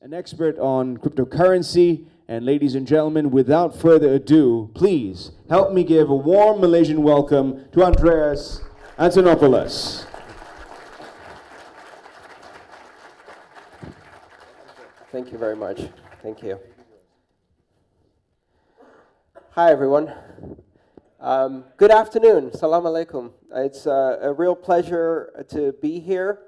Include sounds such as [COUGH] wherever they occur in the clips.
an expert on cryptocurrency. And ladies and gentlemen, without further ado, please help me give a warm Malaysian welcome to Andreas Antonopoulos. Thank you very much. Thank you. Hi, everyone. Um, good afternoon. Salam alaikum. It's uh, a real pleasure to be here.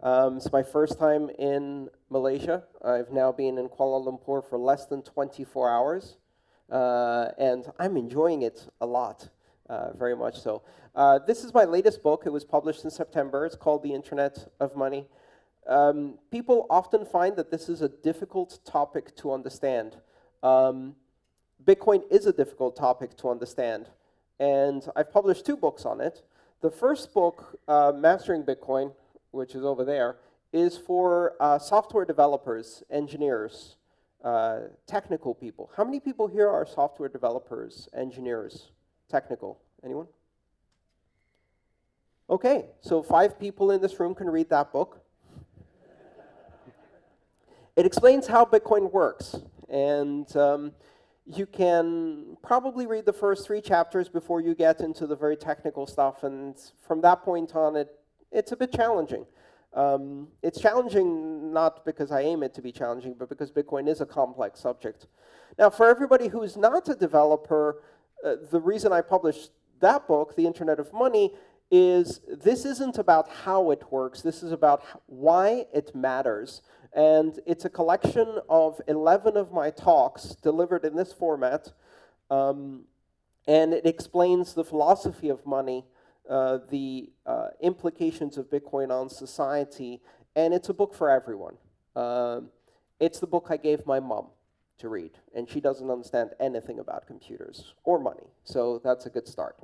Um, it's my first time in Malaysia. I've now been in Kuala Lumpur for less than 24 hours, uh, and I'm enjoying it a lot, uh, very much so. Uh, this is my latest book. It was published in September. It's called The Internet of Money. Um, people often find that this is a difficult topic to understand. Um, Bitcoin is a difficult topic to understand, and I've published two books on it. The first book, uh, Mastering Bitcoin, which is over there, is for uh, software developers, engineers, uh, technical people. How many people here are software developers, engineers, technical? Anyone? Okay, so five people in this room can read that book. it explains how Bitcoin works, and um, you can probably read the first three chapters before you get into the very technical stuff, and from that point on, it, it's a bit challenging. Um, it's challenging not because I aim it to be challenging, but because Bitcoin is a complex subject. Now, for everybody who's not a developer, uh, the reason I published that book, The Internet of Money, is this isn't about how it works. This is about why it matters. And it's a collection of 11 of my talks delivered in this format. Um, and it explains the philosophy of money, uh, the uh, implications of Bitcoin on society, and it's a book for everyone. Um, it's the book I gave my mom to read, and she doesn't understand anything about computers or money, so that's a good start.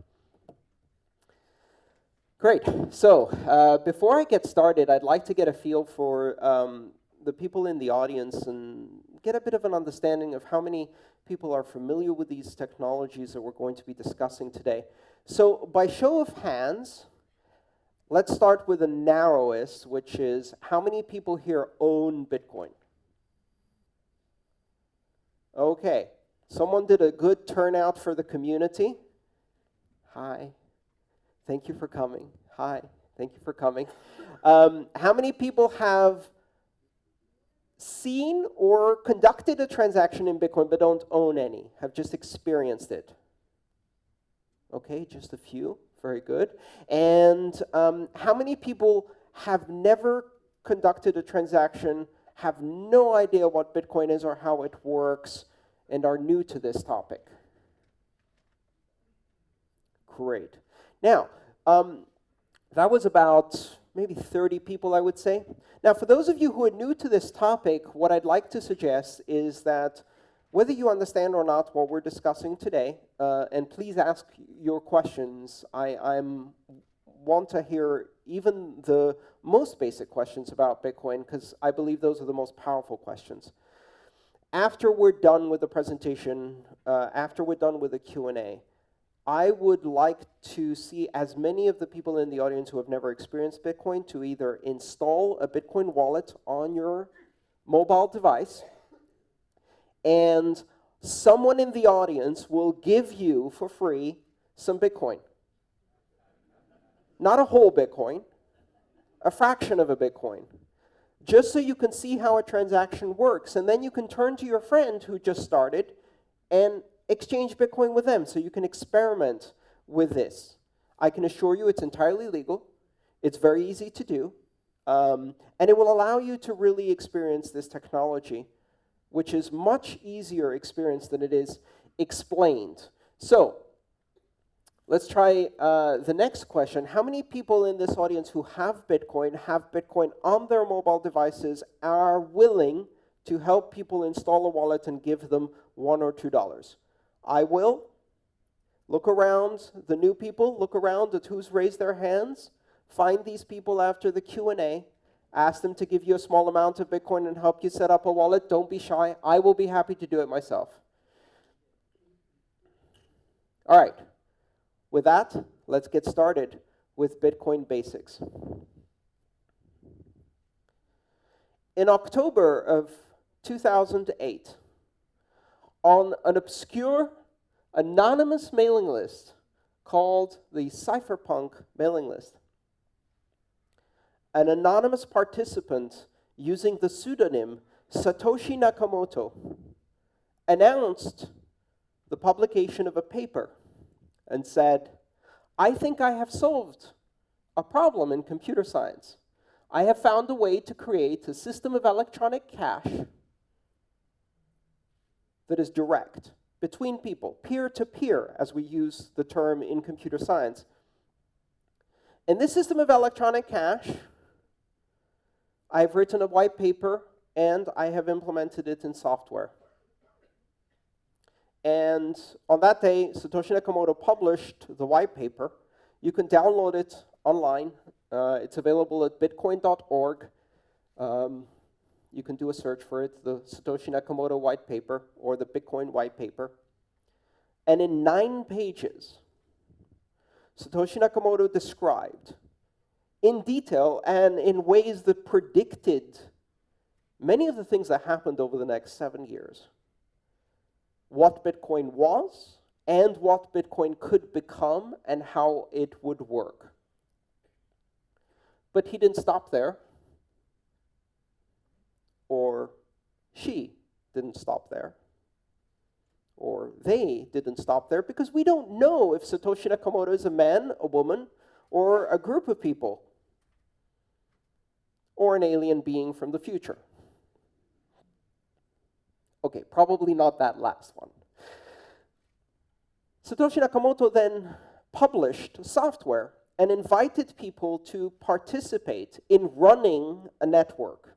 Great. So uh, before I get started, I'd like to get a feel for um, the people in the audience and get a bit of an understanding of how many people are familiar with these technologies that we're going to be discussing today. So by show of hands, let's start with the narrowest, which is how many people here own Bitcoin? Okay, someone did a good turnout for the community. Hi, thank you for coming. Hi, thank you for coming. Um, how many people have seen or conducted a transaction in Bitcoin but don't own any, have just experienced it? Okay, just a few. Very good. And um, how many people have never conducted a transaction, have no idea what Bitcoin is or how it works, and are new to this topic? Great. Now, um, that was about maybe 30 people, I would say. Now, for those of you who are new to this topic, what I'd like to suggest is that whether you understand or not what we're discussing today, uh, and please ask your questions. I I'm, want to hear even the most basic questions about Bitcoin because I believe those are the most powerful questions. After we're done with the presentation, uh, after we're done with the Q&A, I would like to see as many of the people in the audience who have never experienced Bitcoin to either install a Bitcoin wallet on your mobile device and someone in the audience will give you for free some Bitcoin. Not a whole Bitcoin, a fraction of a Bitcoin, just so you can see how a transaction works. And then you can turn to your friend who just started and exchange Bitcoin with them so you can experiment with this. I can assure you it's entirely legal. It's very easy to do. Um, and it will allow you to really experience this technology which is much easier experience than it is explained. So let's try uh, the next question. How many people in this audience who have Bitcoin, have Bitcoin on their mobile devices, are willing to help people install a wallet and give them one or two dollars? I will. Look around the new people, look around at who's raised their hands, find these people after the Q&A, Ask them to give you a small amount of Bitcoin and help you set up a wallet. Don't be shy. I will be happy to do it myself. All right. With that, let's get started with Bitcoin basics. in October of 2008, on an obscure, anonymous mailing list called the Cypherpunk mailing list, an anonymous participant using the pseudonym Satoshi Nakamoto announced the publication of a paper and said, I think I have solved a problem in computer science. I have found a way to create a system of electronic cash that is direct between people, peer-to-peer, -peer, as we use the term in computer science. In this system of electronic cash, I've written a white paper and I have implemented it in software. And on that day, Satoshi Nakamoto published the white paper. You can download it online. Uh, it's available at bitcoin.org. Um, you can do a search for it, the Satoshi Nakamoto white paper or the Bitcoin white paper. And in nine pages, Satoshi Nakamoto described in detail and in ways that predicted many of the things that happened over the next seven years. What Bitcoin was, and what Bitcoin could become, and how it would work. But he didn't stop there, or she didn't stop there, or they didn't stop there, because we don't know if Satoshi Nakamoto is a man, a woman, or a group of people or an alien being from the future. Okay, probably not that last one. Satoshi Nakamoto then published software and invited people to participate in running a network.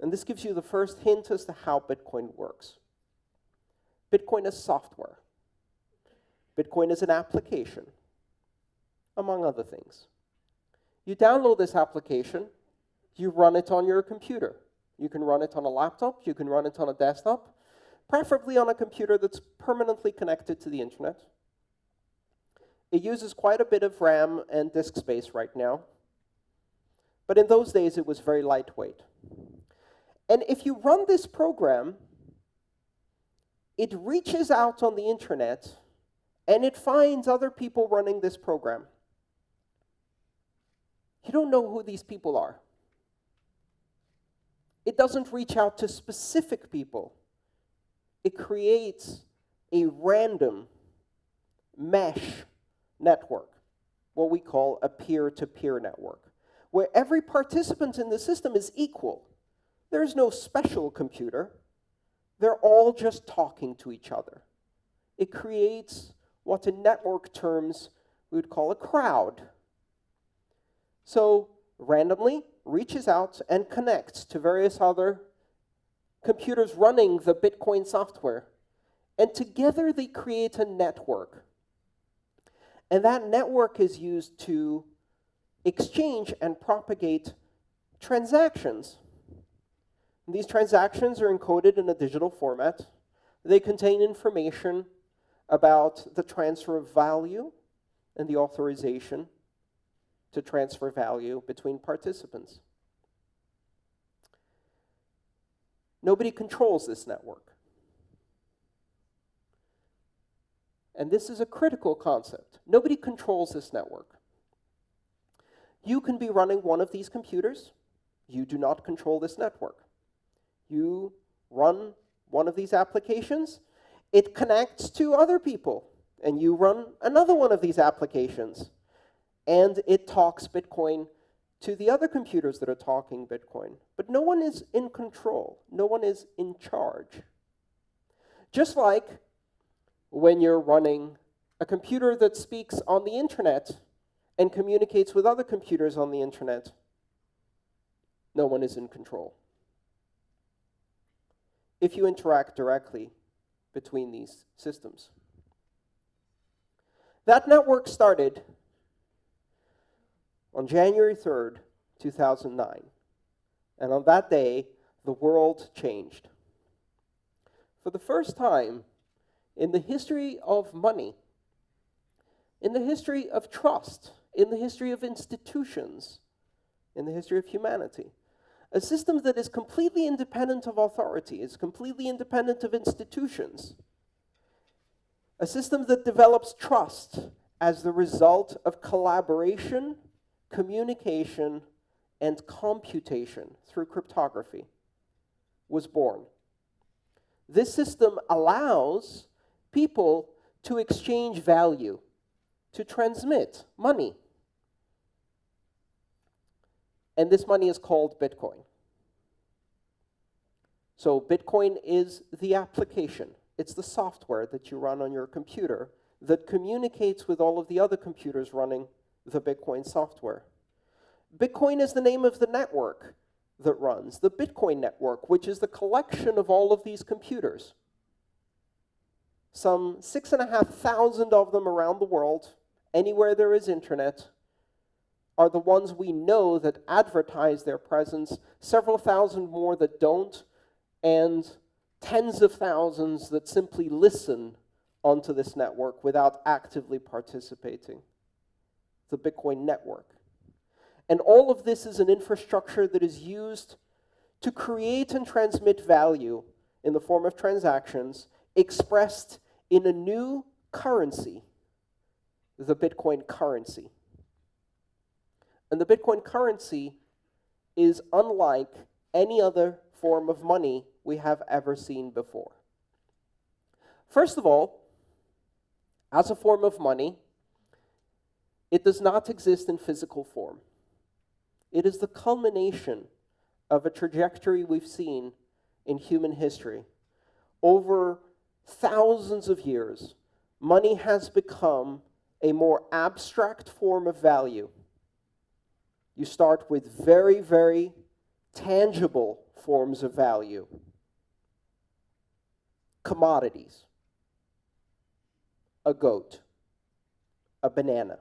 And this gives you the first hint as to how Bitcoin works. Bitcoin is software. Bitcoin is an application, among other things. You download this application, you run it on your computer. You can run it on a laptop, you can run it on a desktop, preferably on a computer that's permanently connected to the internet. It uses quite a bit of RAM and disk space right now, but in those days it was very lightweight. And if you run this program, it reaches out on the internet and it finds other people running this program. You don't know who these people are. It doesn't reach out to specific people. It creates a random mesh network, what we call a peer-to-peer -peer network, where every participant in the system is equal. There's no special computer. They're all just talking to each other. It creates what in network terms we would call a crowd. So randomly, reaches out and connects to various other computers running the Bitcoin software. And together they create a network. And that network is used to exchange and propagate transactions. And these transactions are encoded in a digital format. They contain information about the transfer of value and the authorization to transfer value between participants. Nobody controls this network. And this is a critical concept. Nobody controls this network. You can be running one of these computers. You do not control this network. You run one of these applications. It connects to other people. And you run another one of these applications and it talks Bitcoin to the other computers that are talking Bitcoin. But no one is in control. No one is in charge. Just like when you're running a computer that speaks on the internet and communicates with other computers on the internet, no one is in control. If you interact directly between these systems. That network started on January 3rd, 2009. And on that day, the world changed. For the first time in the history of money, in the history of trust, in the history of institutions, in the history of humanity, A system that is completely independent of authority, is completely independent of institutions. A system that develops trust as the result of collaboration, communication, and computation through cryptography was born. This system allows people to exchange value, to transmit money. And this money is called Bitcoin. So Bitcoin is the application. It's the software that you run on your computer that communicates with all of the other computers running the Bitcoin software. Bitcoin is the name of the network that runs, the Bitcoin network, which is the collection of all of these computers. Some six and a half thousand of them around the world, anywhere there is internet, are the ones we know that advertise their presence, several thousand more that don't, and tens of thousands that simply listen onto this network without actively participating. The Bitcoin network. And all of this is an infrastructure that is used to create and transmit value in the form of transactions expressed in a new currency, the Bitcoin currency. And the Bitcoin currency is unlike any other form of money we have ever seen before. First of all, as a form of money, it does not exist in physical form. It is the culmination of a trajectory we've seen in human history. Over thousands of years, money has become a more abstract form of value. You start with very, very tangible forms of value. Commodities. A goat. A banana.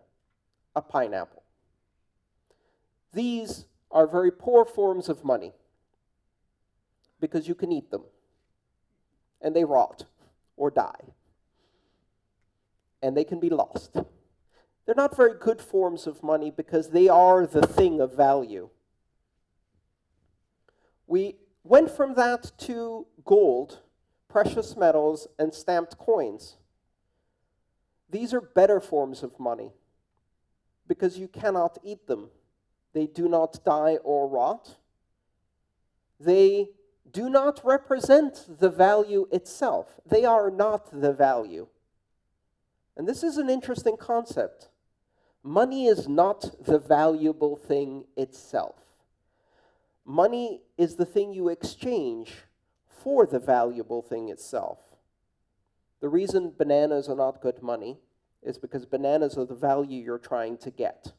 A pineapple. These are very poor forms of money because you can eat them and they rot or die and they can be lost. They're not very good forms of money because they are the thing of value. We went from that to gold, precious metals, and stamped coins. These are better forms of money because you cannot eat them. They do not die or rot. They do not represent the value itself. They are not the value. And this is an interesting concept. Money is not the valuable thing itself. Money is the thing you exchange for the valuable thing itself. The reason bananas are not good money is because bananas are the value you're trying to get.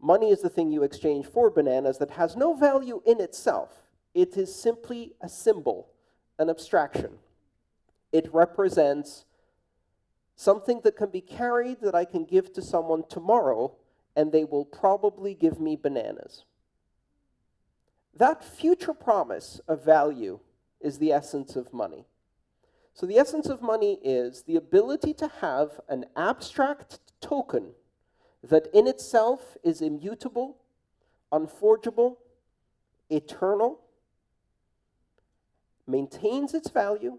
Money is the thing you exchange for bananas that has no value in itself. It is simply a symbol, an abstraction. It represents something that can be carried that I can give to someone tomorrow, and they will probably give me bananas. That future promise of value is the essence of money. So the essence of money is the ability to have an abstract token that in itself is immutable, unforgeable, eternal, maintains its value,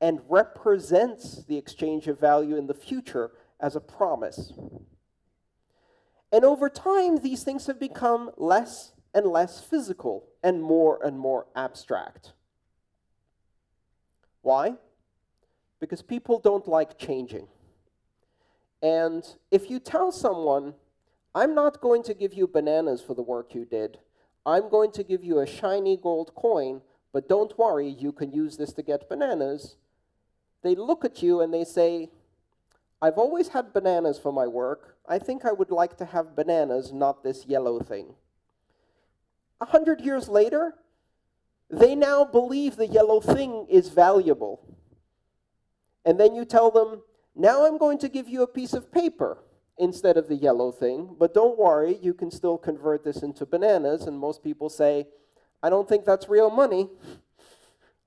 and represents the exchange of value in the future as a promise. And over time, these things have become less and less physical and more and more abstract. Why? Because people don't like changing. And if you tell someone, I'm not going to give you bananas for the work you did, I'm going to give you a shiny gold coin, but don't worry, you can use this to get bananas, they look at you and they say, I've always had bananas for my work. I think I would like to have bananas, not this yellow thing. A hundred years later, they now believe the yellow thing is valuable. And then you tell them, now I'm going to give you a piece of paper instead of the yellow thing, but don't worry, you can still convert this into bananas, and most people say, I don't think that's real money.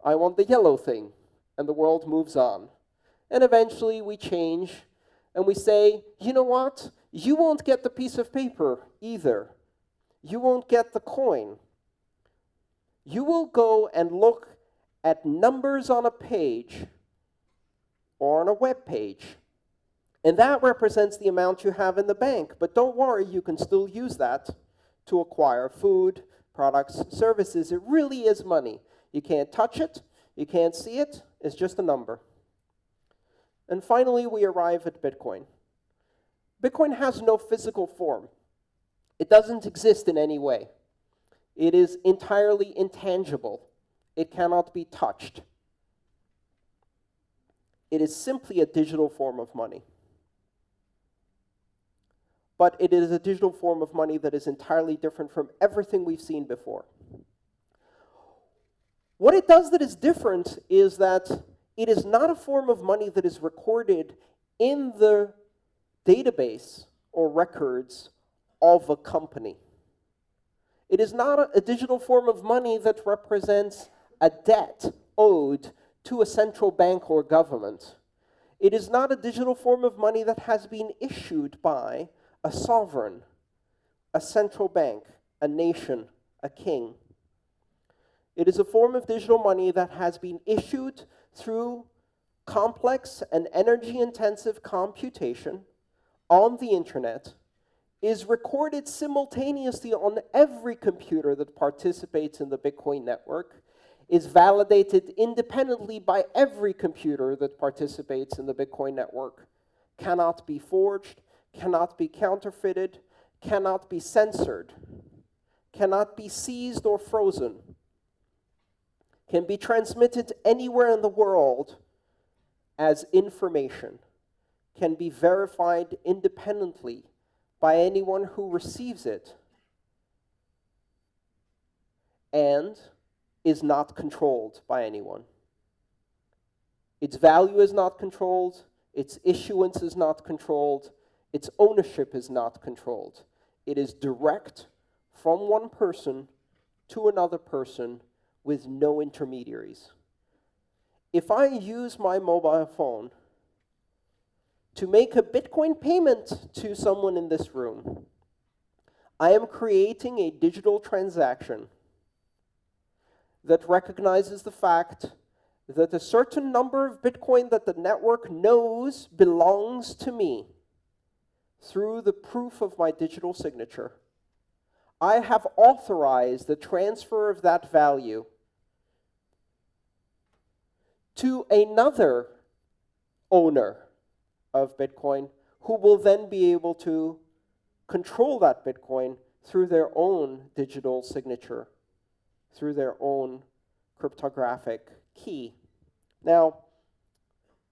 I want the yellow thing, and the world moves on. And eventually we change, and we say, you know what? You won't get the piece of paper either. you won't get the coin. You will go and look at numbers on a page or on a web page. And that represents the amount you have in the bank. But don't worry, you can still use that to acquire food, products, services. It really is money. You can't touch it, you can't see it, it's just a number. And finally, we arrive at Bitcoin. Bitcoin has no physical form. It doesn't exist in any way. It is entirely intangible. It cannot be touched. It is simply a digital form of money. But it is a digital form of money that is entirely different from everything we've seen before. What it does that is different is that it is not a form of money that is recorded in the database or records of a company. It is not a, a, digital form of money that represents a debt owed to a central bank or government. It is not a digital form of money that has been issued by a sovereign, a central bank, a nation, a king. It is a form of digital money that has been issued through complex and energy intensive computation on the internet, is recorded simultaneously on every computer that participates in the Bitcoin network, is validated independently by every computer that participates in the Bitcoin network, cannot be forged, cannot be counterfeited, cannot be censored, cannot be seized or frozen, can be transmitted anywhere in the world as information, can be verified independently by anyone who receives it, and is not controlled by anyone. Its value is not controlled, its issuance is not controlled, its ownership is not controlled. It is direct from one person to another person with no intermediaries. If I use my mobile phone to make a Bitcoin payment to someone in this room, I am creating a digital transaction that recognizes the fact that a certain number of Bitcoin that the network knows belongs to me through the proof of my digital signature. I have authorized the transfer of that value to another owner of Bitcoin who will then be able to control that Bitcoin through their own digital signature, through their own cryptographic key. Now,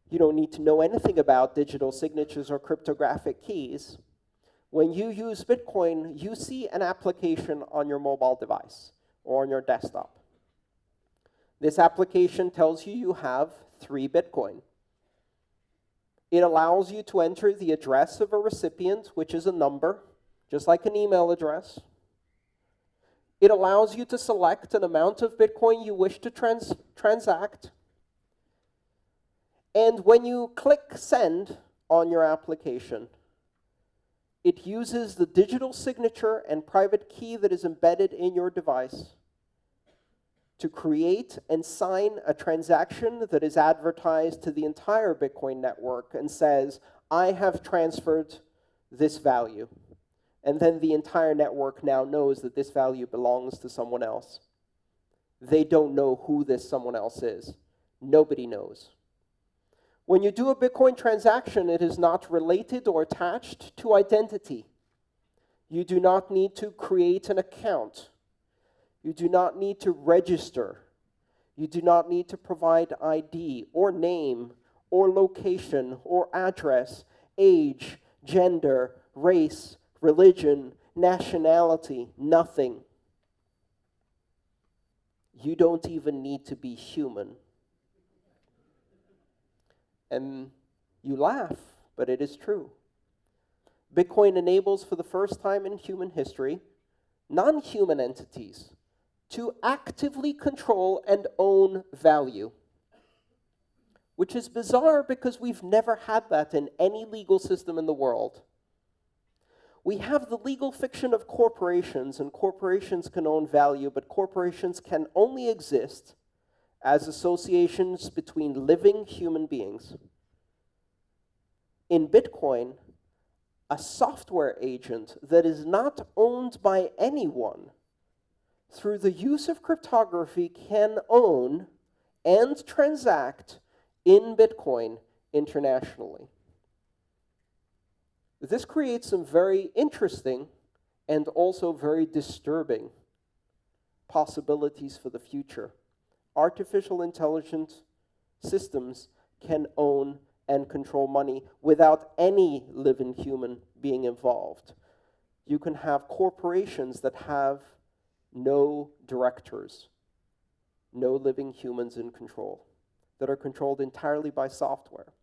you don't need to know anything about digital signatures or cryptographic keys. When you use Bitcoin, you see an application on your mobile device or on your desktop. This application tells you you have three Bitcoin. It allows you to enter the address of a recipient, which is a number, just like an email address. It allows you to select an amount of Bitcoin you wish to trans transact. And when you click send on your application, it uses the digital signature and private key that is embedded in your device to create and sign a transaction that is advertised to the entire Bitcoin network and says, I have transferred this value. And then the entire network now knows that this value belongs to someone else. They don't know who this someone else is. Nobody knows. When you do a Bitcoin transaction, it is not related or attached to identity. You do not need to create an account. You do not need to register. You do not need to provide ID or name or location or address, age, gender, race, religion, nationality, nothing. You don't even need to be human. And you laugh, but it is true. Bitcoin enables, for the first time in human history, non human entities to actively control and own value. Which is bizarre because we've never had that in any legal system in the world. We have the legal fiction of corporations, and corporations can own value, but corporations can only exist as associations between living human beings. In Bitcoin, a software agent that is not owned by anyone through the use of cryptography can own and transact in Bitcoin internationally. This creates some very interesting and also very disturbing possibilities for the future. Artificial intelligence systems can own and control money without any living human being involved. You can have corporations that have no directors, no living humans in control, that are controlled entirely by software.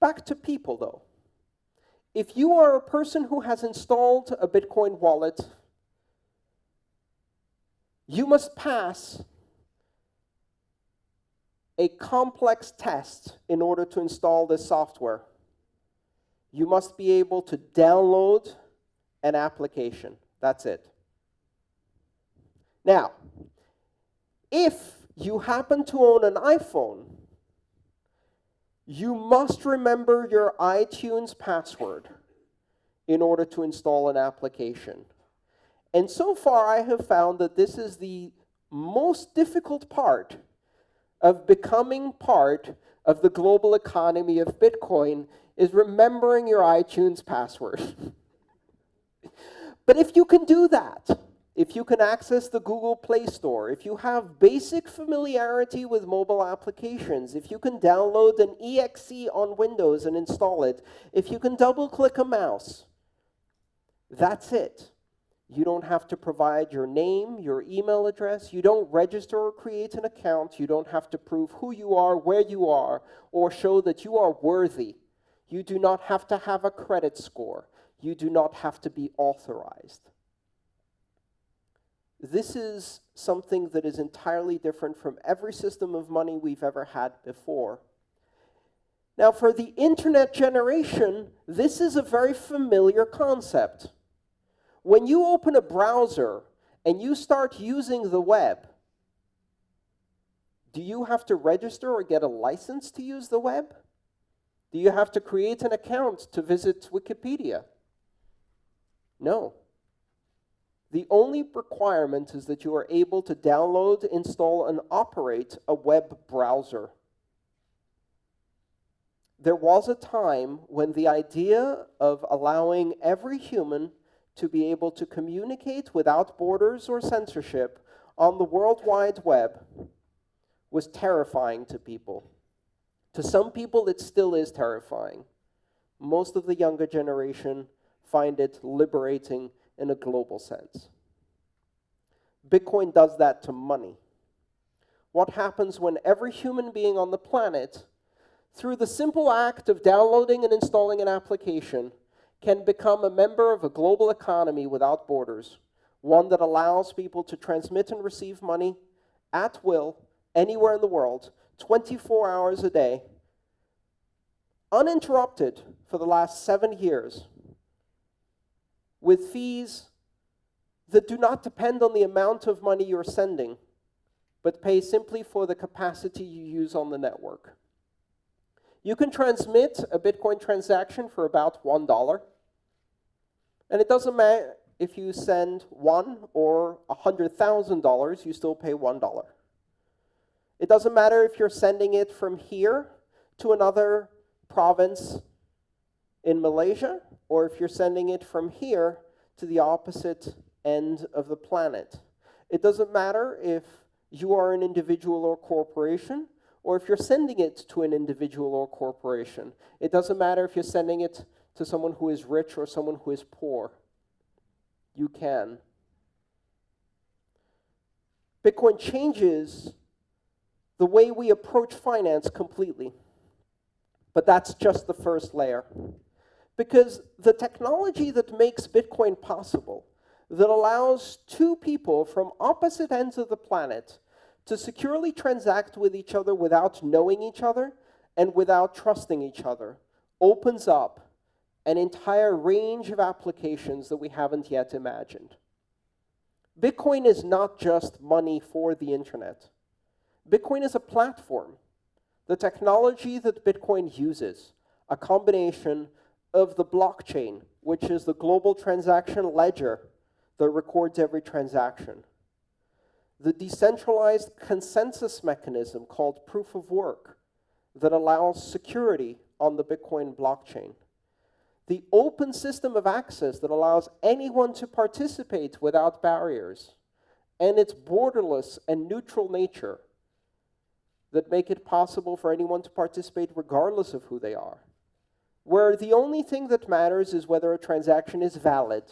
Back to people, though. If you are a person who has installed a Bitcoin wallet, you must pass a complex test in order to install this software. You must be able to download an application. That's it. Now, if you happen to own an iPhone, you must remember your iTunes password in order to install an application. And so far, I have found that this is the most difficult part of becoming part of the global economy of Bitcoin is remembering your iTunes password. [LAUGHS] but if you can do that, if you can access the Google Play Store, if you have basic familiarity with mobile applications, if you can download an exe on Windows and install it, if you can double click a mouse, that's it. You don't have to provide your name, your email address. You don't register or create an account. You don't have to prove who you are, where you are, or show that you are worthy. You do not have to have a credit score. You do not have to be authorized. This is something that is entirely different from every system of money we've ever had before. Now, for the internet generation, this is a very familiar concept. When you open a browser and you start using the web, do you have to register or get a license to use the web? Do you have to create an account to visit Wikipedia? No. The only requirement is that you are able to download, install, and operate a web browser. There was a time when the idea of allowing every human to be able to communicate without borders or censorship on the World Wide Web was terrifying to people. To some people, it still is terrifying. Most of the younger generation find it liberating in a global sense. Bitcoin does that to money. What happens when every human being on the planet, through the simple act of downloading and installing an application, can become a member of a global economy without borders, one that allows people to transmit and receive money at will anywhere in the world, 24 hours a day, uninterrupted for the last seven years, with fees that do not depend on the amount of money you're sending, but pay simply for the capacity you use on the network. You can transmit a Bitcoin transaction for about $1. And it doesn't matter if you send one or $100,000, you still pay $1. It doesn't matter if you're sending it from here to another province in Malaysia, or if you're sending it from here to the opposite end of the planet. It doesn't matter if you are an individual or corporation, or if you're sending it to an individual or corporation. It doesn't matter if you're sending it to someone who is rich or someone who is poor. You can. Bitcoin changes the way we approach finance completely. But that's just the first layer. Because the technology that makes Bitcoin possible, that allows two people from opposite ends of the planet to securely transact with each other without knowing each other and without trusting each other, opens up an entire range of applications that we haven't yet imagined. Bitcoin is not just money for the internet. Bitcoin is a platform. The technology that Bitcoin uses, a combination of the blockchain, which is the global transaction ledger that records every transaction, the decentralized consensus mechanism called proof of work that allows security on the Bitcoin blockchain, the open system of access that allows anyone to participate without barriers, and its borderless and neutral nature that make it possible for anyone to participate regardless of who they are. Where the only thing that matters is whether a transaction is valid,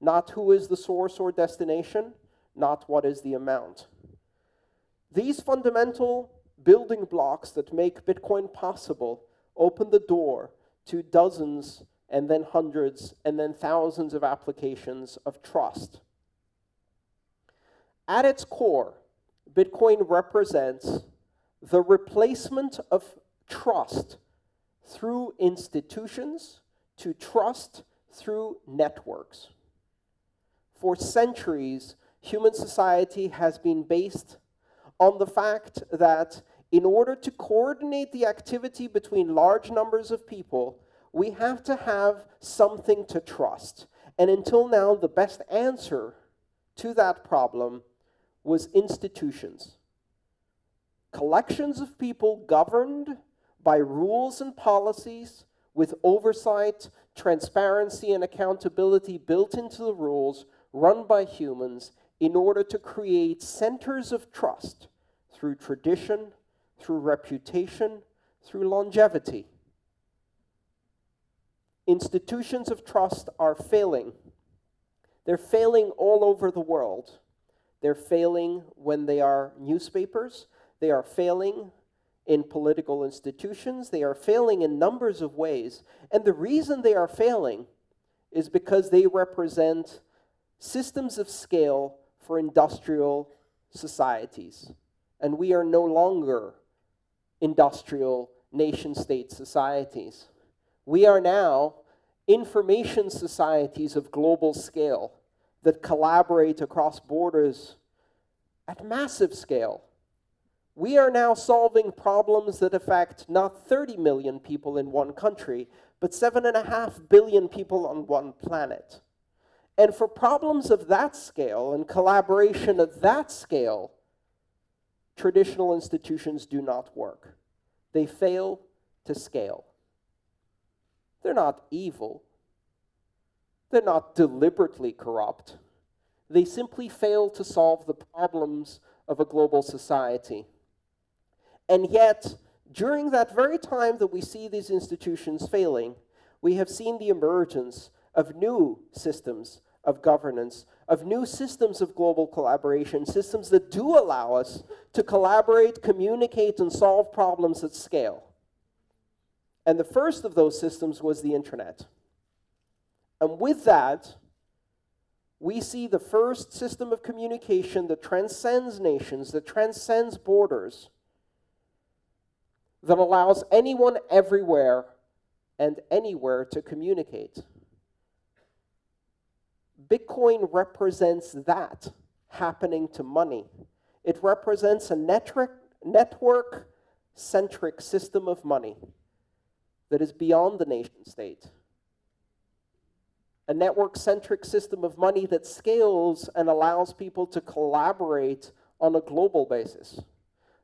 not who is the source or destination, not what is the amount. These fundamental building blocks that make Bitcoin possible open the door to dozens and then hundreds and then thousands of applications of trust. At its core, Bitcoin represents the replacement of trust through institutions to trust through networks. For centuries, human society has been based on the fact that in order to coordinate the activity between large numbers of people, we have to have something to trust. And until now, the best answer to that problem was institutions. Collections of people governed by rules and policies with oversight, transparency, and accountability built into the rules run by humans in order to create centers of trust through tradition, through reputation, through longevity. Institutions of trust are failing. They're failing all over the world. They're failing when they are newspapers. They are failing in political institutions. They are failing in numbers of ways. And the reason they are failing is because they represent systems of scale for industrial societies. And we are no longer industrial nation state societies. We are now information societies of global scale that collaborate across borders at massive scale. We are now solving problems that affect not 30 million people in one country, but 7.5 billion people on one planet. And for problems of that scale and collaboration of that scale, traditional institutions do not work. They fail to scale. They're not evil. They're not deliberately corrupt. They simply fail to solve the problems of a global society. And yet, during that very time that we see these institutions failing, we have seen the emergence of new systems of governance, of new systems of global collaboration, systems that do allow us to collaborate, communicate, and solve problems at scale. And the first of those systems was the internet. And with that, we see the first system of communication that transcends nations, that transcends borders, that allows anyone everywhere and anywhere to communicate. Bitcoin represents that happening to money. It represents a network centric system of money that is beyond the nation state. A network centric system of money that scales and allows people to collaborate on a global basis,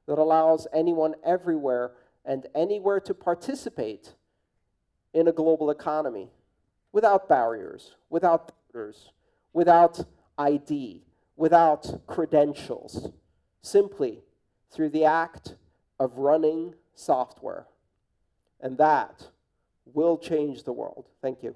that allows anyone everywhere and anywhere to participate in a global economy without barriers, without borders, without ID, without credentials, simply through the act of running software. And that will change the world. Thank you.